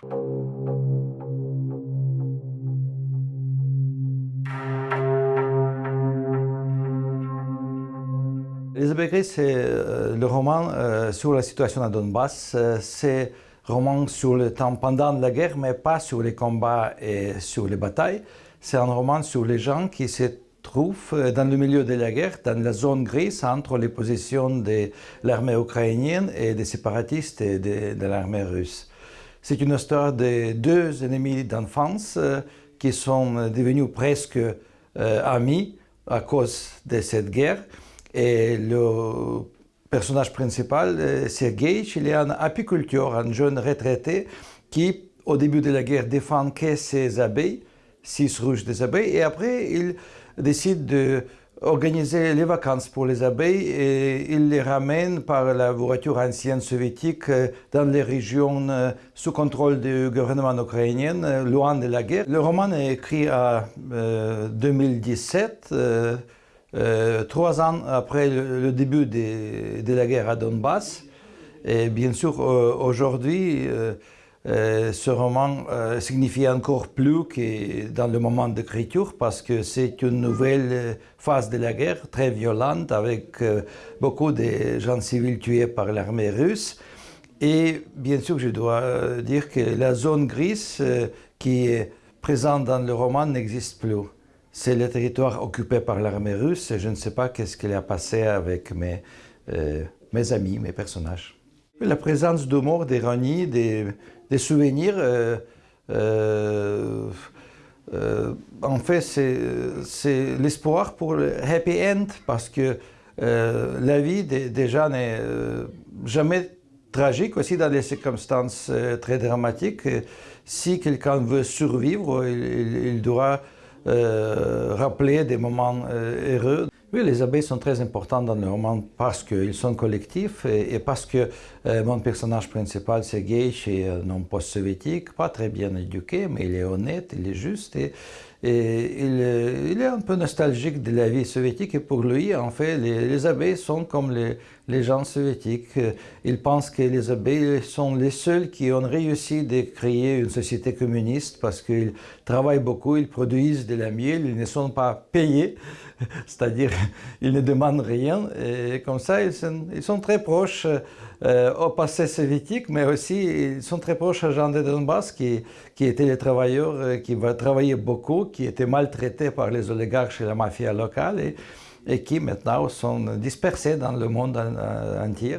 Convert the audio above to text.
Les Gris, c'est euh, le roman euh, sur la situation à Donbass. Euh, c'est un roman sur le temps pendant la guerre, mais pas sur les combats et sur les batailles. C'est un roman sur les gens qui se trouvent dans le milieu de la guerre, dans la zone grise entre les positions de l'armée ukrainienne et des séparatistes et de, l'armée russe. C'est une histoire de deux ennemis d'enfance qui sont devenus presque amis à cause de cette guerre. Et le personnage principal, Sergei, un apiculteur, un jeune retraité qui, au début de la guerre, défend que ses abeilles, six ruches des abeilles, et après, il décide de organiser les vacances pour les abeilles et il les ramène par la voiture ancienne soviétique dans les régions euh, sous contrôle du gouvernement ukrainien, euh, loin de la guerre. Le roman est écrit en 2017. Euh, trois ans après le, début de, la guerre à Donbass. Et bien sûr, euh, aujourd'hui, euh, ce roman signifie encore plus que dans le moment d'écriture parce que c'est une nouvelle phase de la guerre très violente avec beaucoup de gens civils tués par l'armée russe. Et bien sûr, je dois dire que la zone grise qui est présente dans le roman n'existe plus. C'est le territoire occupé par l'armée russe et je ne sais pas qu'est-ce qu'il a passé avec mes, euh, mes amis, mes personnages. La présence d'humour, d'ironie, des, des, souvenirs, euh, euh, en fait, c'est l'espoir pour le happy end parce que la vie des, gens n'est jamais tragique, aussi dans des circonstances très dramatiques. Si quelqu'un veut survivre, il, doit euh, rappeler des moments euh, heureux. Oui, les abeilles sont très importantes dans le roman parce qu'ils sont collectifs et, parce que euh, mon personnage principal, gay chez un homme post-soviétique, pas très bien éduqué, mais il est honnête, il est juste et, et il, est un peu nostalgique de la vie soviétique et pour lui, en fait, les, abeilles sont comme les, les, gens soviétiques. Il pense que les abeilles sont les seuls qui ont réussi de créer une société communiste parce qu'ils travaillent beaucoup, ils produisent de la miel, ils ne sont pas payés, c'est-à-dire ils ne demandent rien et comme ça ils sont, très proches euh, au passé soviétique, mais aussi ils sont très proches à Jean de Donbass qui, qui étaient les travailleurs euh, qui va travailler beaucoup, qui étaient maltraités par les oligarques et la mafia locale et qui maintenant sont dispersés dans le monde entier.